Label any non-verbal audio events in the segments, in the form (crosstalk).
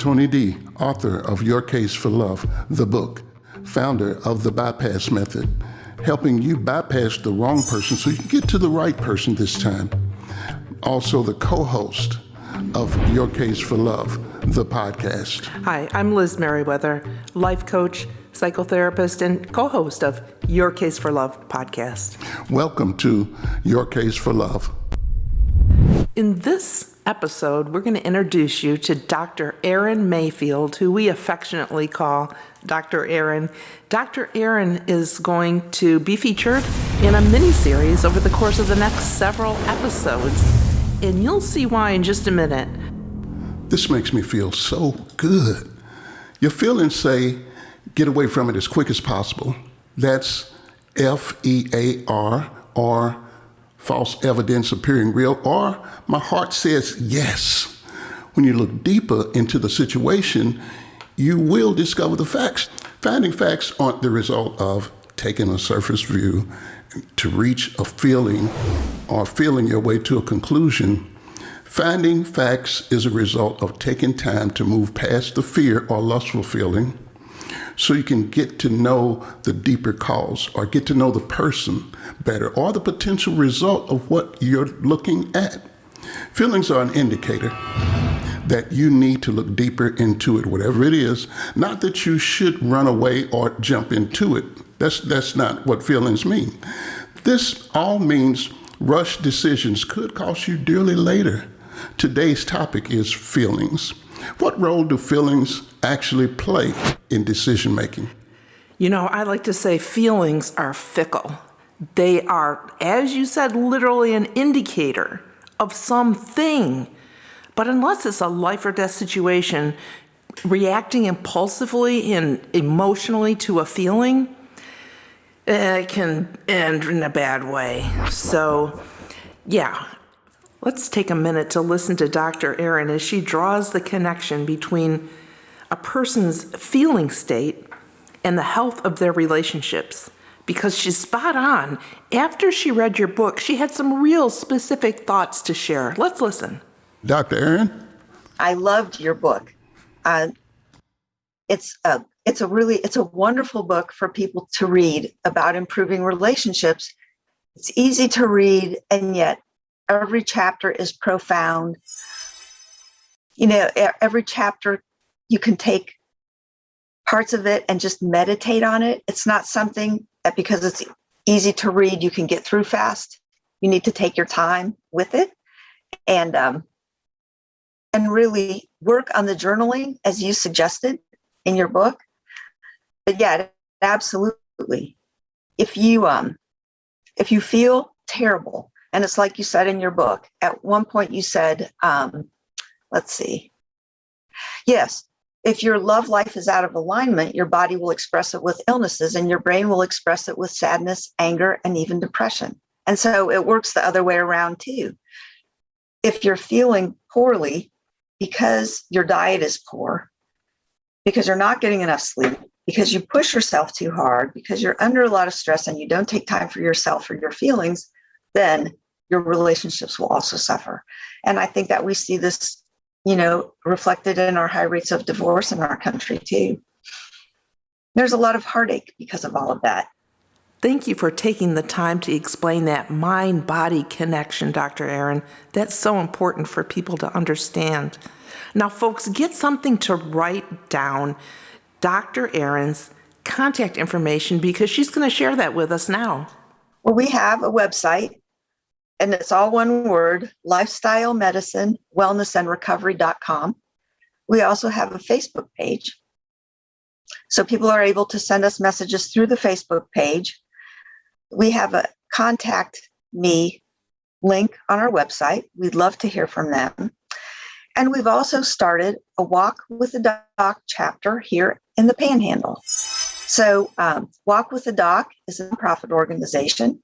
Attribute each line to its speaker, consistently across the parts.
Speaker 1: Tony D., author of Your Case for Love, the book, founder of the Bypass Method, helping you bypass the wrong person so you can get to the right person this time. Also, the co host of Your Case for Love, the podcast.
Speaker 2: Hi, I'm Liz Merriweather, life coach, psychotherapist, and co host of Your Case for Love podcast.
Speaker 1: Welcome to Your Case for Love.
Speaker 2: In this episode, we're going to introduce you to Dr. Erin Mayfield, who we affectionately call Dr. Erin. Dr. Erin is going to be featured in a mini series over the course of the next several episodes, and you'll see why in just a minute.
Speaker 1: This makes me feel so good. Your feelings say, get away from it as quick as possible. That's F E A R or false evidence appearing real, or my heart says yes. When you look deeper into the situation, you will discover the facts. Finding facts aren't the result of taking a surface view to reach a feeling or feeling your way to a conclusion. Finding facts is a result of taking time to move past the fear or lustful feeling so you can get to know the deeper cause or get to know the person better or the potential result of what you're looking at. Feelings are an indicator that you need to look deeper into it, whatever it is. Not that you should run away or jump into it. That's, that's not what feelings mean. This all means rush decisions could cost you dearly later. Today's topic is feelings. What role do feelings actually play in decision making?
Speaker 2: You know, I like to say feelings are fickle. They are, as you said, literally an indicator of something. But unless it's a life or death situation, reacting impulsively and emotionally to a feeling, it can end in a bad way. So, yeah, let's take a minute to listen to Dr. Erin as she draws the connection between a person's feeling state and the health of their relationships because she's spot on. After she read your book, she had some real specific thoughts to share. Let's listen.
Speaker 1: Dr. Erin?
Speaker 3: I loved your book. Uh, it's a it's a really it's a wonderful book for people to read about improving relationships. It's easy to read and yet every chapter is profound. You know, every chapter you can take parts of it and just meditate on it. It's not something that because it's easy to read, you can get through fast. You need to take your time with it and um, and really work on the journaling as you suggested in your book. But yeah, absolutely. If you um if you feel terrible, and it's like you said in your book, at one point you said, um, let's see. Yes, if your love life is out of alignment, your body will express it with illnesses and your brain will express it with sadness, anger, and even depression. And so it works the other way around too. If you're feeling poorly because your diet is poor, because you're not getting enough sleep, because you push yourself too hard, because you're under a lot of stress and you don't take time for yourself or your feelings, then your relationships will also suffer. And I think that we see this you know, reflected in our high rates of divorce in our country too. There's a lot of heartache because of all of that.
Speaker 2: Thank you for taking the time to explain that mind body connection, Dr. Erin. That's so important for people to understand. Now, folks, get something to write down Dr. Erin's contact information because she's going to share that with us now.
Speaker 3: Well, we have a website, and it's all one word lifestyle medicine wellness and recovery.com we also have a facebook page. So people are able to send us messages through the facebook page. We have a contact me link on our website. We'd love to hear from them. And we've also started a walk with the doc chapter here in the panhandle. So um, walk with the doc is a nonprofit organization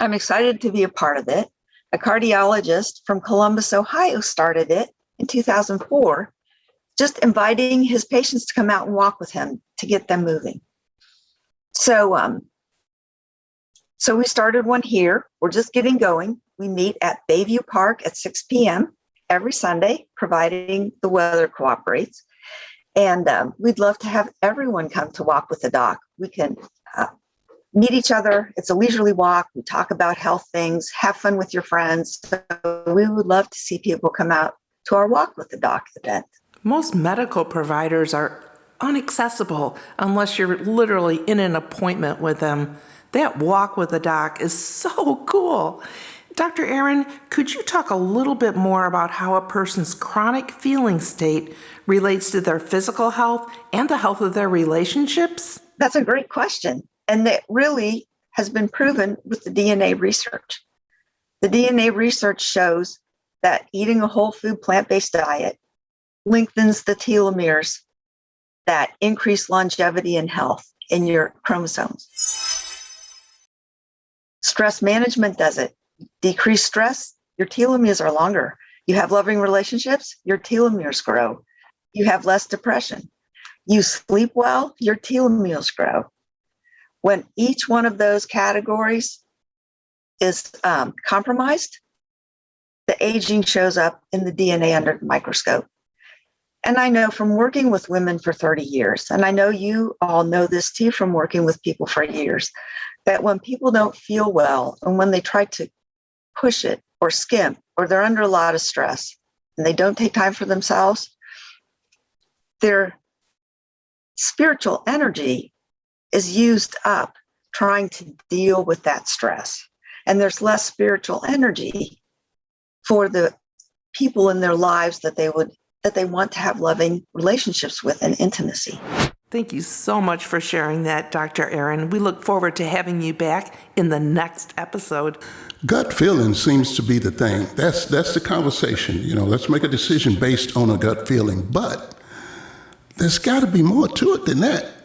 Speaker 3: I'm excited to be a part of it. A cardiologist from Columbus, Ohio started it in 2004, just inviting his patients to come out and walk with him to get them moving. So, um, so we started one here. We're just getting going. We meet at Bayview Park at 6 p.m. every Sunday, providing the weather cooperates. And um, we'd love to have everyone come to walk with the doc. We can uh, meet each other. It's a leisurely walk. We talk about health things, have fun with your friends. So we would love to see people come out to our walk with the doc event.
Speaker 2: Most medical providers are unaccessible unless you're literally in an appointment with them. That walk with the doc is (laughs) so cool. Dr. Erin, could you talk a little bit more about how a person's chronic feeling state relates to their physical health and the health of their relationships?
Speaker 3: That's a great question. And that really has been proven with the DNA research. The DNA research shows that eating a whole food plant based diet lengthens the telomeres that increase longevity and health in your chromosomes. Stress management does it. Decrease stress, your telomeres are longer. You have loving relationships, your telomeres grow. You have less depression. You sleep well, your telomeres grow. When each one of those categories is um, compromised, the aging shows up in the DNA under the microscope. And I know from working with women for 30 years, and I know you all know this too from working with people for years, that when people don't feel well and when they try to push it or skimp or they're under a lot of stress and they don't take time for themselves, their spiritual energy is used up trying to deal with that stress. And there's less spiritual energy for the people in their lives that they would that they want to have loving relationships with and intimacy.
Speaker 2: Thank you so much for sharing that, Dr. Erin. We look forward to having you back in the next episode.
Speaker 1: Gut feeling seems to be the thing. That's that's the conversation. You know, let's make a decision based on a gut feeling. But there's got to be more to it than that.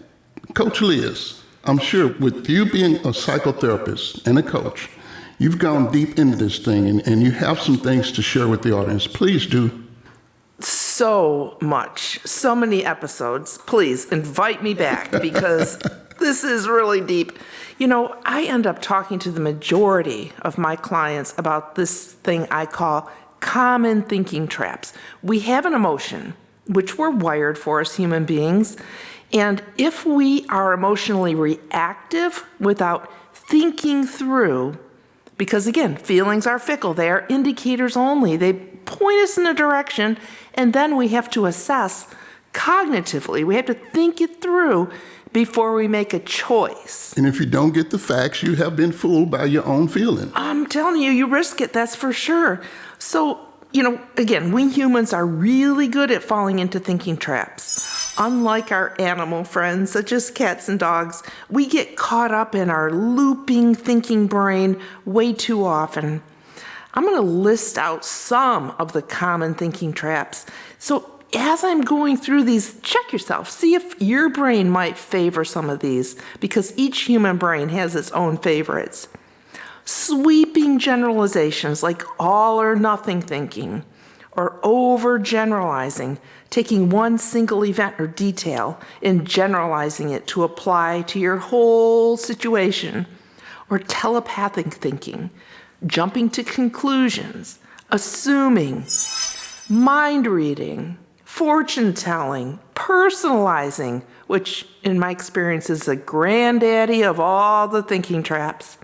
Speaker 1: Coach Liz, I'm sure with you being a psychotherapist and a coach, you've gone deep into this thing and, and you have some things to share with the audience. Please do.
Speaker 2: So much, so many episodes. Please invite me back because (laughs) this is really deep. You know, I end up talking to the majority of my clients about this thing I call common thinking traps. We have an emotion, which we're wired for as human beings. And if we are emotionally reactive without thinking through, because again, feelings are fickle, they are indicators only, they point us in a direction, and then we have to assess cognitively, we have to think it through before we make a choice.
Speaker 1: And if you don't get the facts, you have been fooled by your own feeling.
Speaker 2: I'm telling you, you risk it, that's for sure. So, you know, again, we humans are really good at falling into thinking traps. Unlike our animal friends, such as cats and dogs, we get caught up in our looping thinking brain way too often. I'm going to list out some of the common thinking traps. So, as I'm going through these, check yourself. See if your brain might favor some of these because each human brain has its own favorites. Sweeping generalizations like all or nothing thinking or overgeneralizing, taking one single event or detail and generalizing it to apply to your whole situation, or telepathic thinking, jumping to conclusions, assuming, mind reading, fortune telling, personalizing, which in my experience is the granddaddy of all the thinking traps,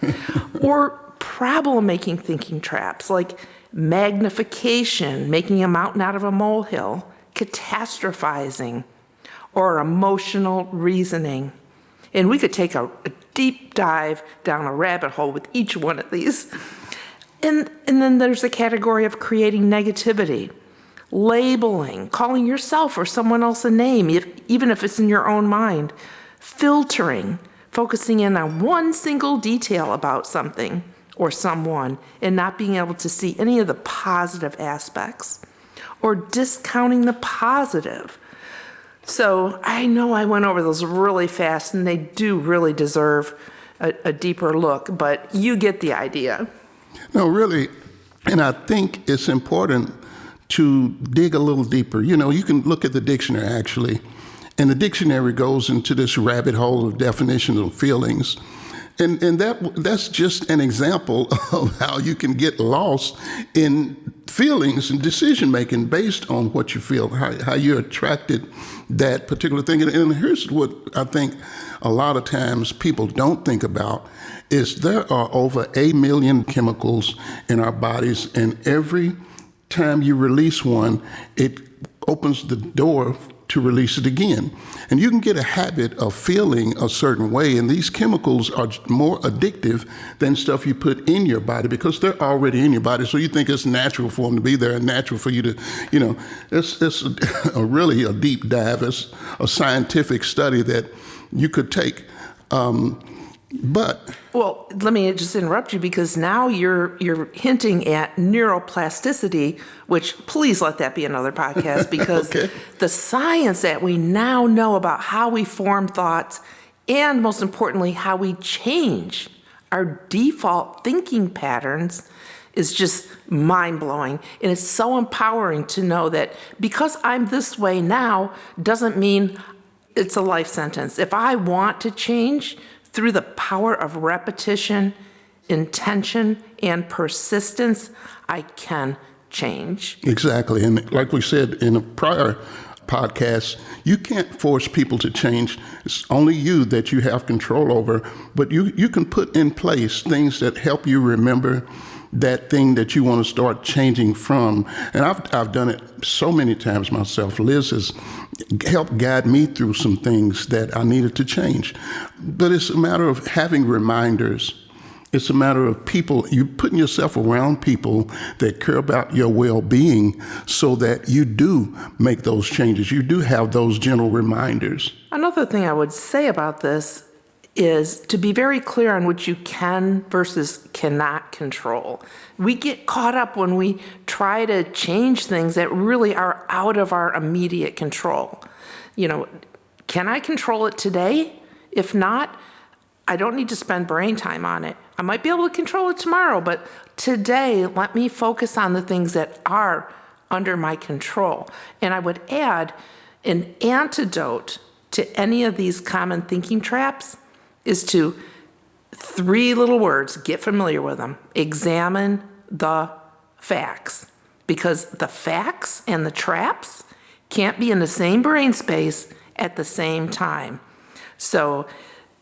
Speaker 2: (laughs) or problem making thinking traps like magnification, making a mountain out of a molehill, catastrophizing, or emotional reasoning. And we could take a, a, deep dive down a rabbit hole with each one of these. And, and then there's the category of creating negativity, labeling, calling yourself or someone else a name, if, even if it's in your own mind, filtering, focusing in on one single detail about something or someone and not being able to see any of the positive aspects or discounting the positive. So I know I went over those really fast and they do really deserve a, a deeper look, but you get the idea.
Speaker 1: No, really. And I think it's important to dig a little deeper. You know, you can look at the dictionary actually, and the dictionary goes into this rabbit hole of definitions of feelings. And, and that that's just an example (laughs) of how you can get lost in feelings and decision making based on what you feel, how, how you're attracted that particular thing. And, and here's what I think a lot of times people don't think about is there are over a million chemicals in our bodies, and every time you release one, it opens the door to release it again. And you can get a habit of feeling a certain way, and these chemicals are more addictive than stuff you put in your body because they're already in your body. So you think it's natural for them to be there and natural for you to, you know, it's, it's a, (laughs) a really a deep dive. It's a scientific study that you could take. Um, but
Speaker 2: Well, let me just interrupt you because now you're you're hinting at neuroplasticity, which please let that be another podcast (laughs) because
Speaker 1: Okay.
Speaker 2: the science that we now know about how we form thoughts and most importantly how we change our default thinking patterns is just mind-blowing and it's so empowering to know that because I'm this way now doesn't mean it's a life sentence. If I want to change through the power of repetition, intention, and persistence, I can change.
Speaker 1: Exactly. And like we said in a prior podcast, you can't force people to change. It's only you that you have control over. But you, you can put in place things that help you remember that thing that you want to start changing from. And I've, I've done it so many times myself. Liz has helped guide me through some things that I needed to change. But it's a matter of having reminders it's a matter of people, you putting yourself around people that care about your well being so that you do make those changes. You do have those gentle reminders.
Speaker 2: Another thing I would say about this is to be very clear on what you can versus cannot control. We get caught up when we try to change things that really are out of our immediate control. You know, can I control it today? If not, I don't need to spend brain time on it. I might be able to control it tomorrow, but today, let me focus on the things that are under my control. And I would add an antidote to any of these common thinking traps is to three little words, get familiar with them. Examine the facts. Because the facts and the traps can't be in the same brain space at the same time. So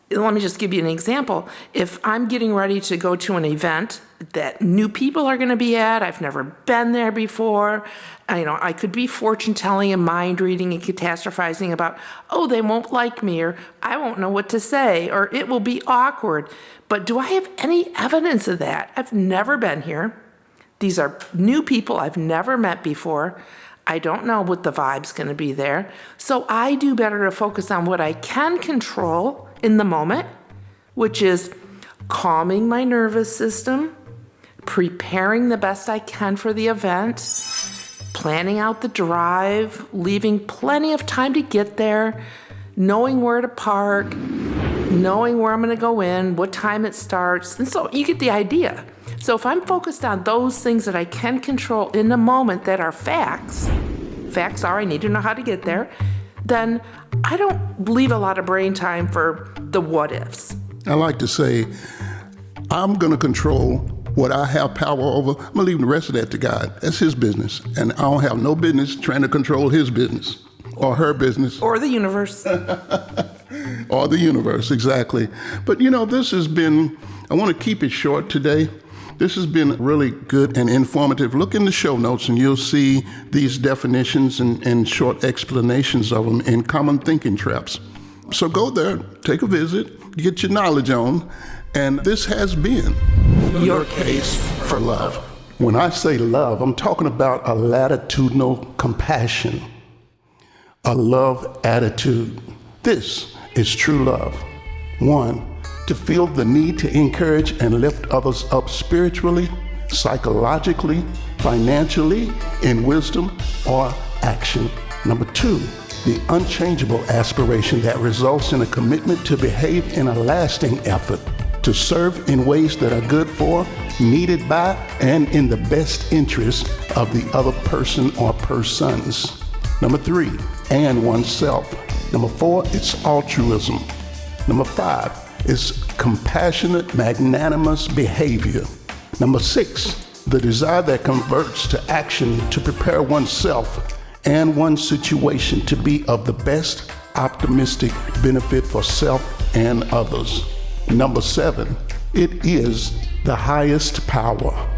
Speaker 2: let me just give you an example. If I'm getting ready to go to an event that new people are going to be at, I've never been there before. I, you know, I could be fortune telling and mind reading and catastrophizing about, oh, they won't like me, or I won't know what to say, or it will be awkward. But do I have any evidence of that? I've never been here. These are new people I've never met before. I don't know what the vibe's going to be there. So I do better to focus on what I can control in the moment, which is calming my nervous system, preparing the best I can for the event, planning out the drive, leaving plenty of time to get there, knowing where to park, knowing where I'm going to go in, what time it starts. And so you get the idea. So if I'm focused on those things that I can control in the moment that are facts, facts are I need to know how to get there, then I don't leave a lot of brain time for the what ifs.
Speaker 1: I like to say, I'm going to control what I have power over. I'm going to leave the rest of that to God. That's His business. And I don't have no business trying to control His business or her business
Speaker 2: Or the universe. (laughs)
Speaker 1: or the universe, exactly. But you know, this has been, I want to keep it short today. This has been really good and informative. Look in the show notes and you'll see these definitions and, and short explanations of them in Common Thinking Traps. So go there, take a visit, get your knowledge on, and this has been
Speaker 2: Your case
Speaker 1: for love. When I say love, I'm talking about a latitudinal compassion, a love attitude. This is true love. One, to feel the need to encourage and lift others up spiritually, psychologically, financially, in wisdom or action. Number two, the unchangeable aspiration that results in a commitment to behave in a lasting effort to serve in ways that are good for, needed by, and in the best interest of the other person or persons. Number three, and oneself. Number four, it's altruism. Number five, is compassionate, magnanimous behavior. Number six, the desire that converts to action to prepare oneself and one's situation to be of the best optimistic benefit for self and others. Number seven, it is the highest power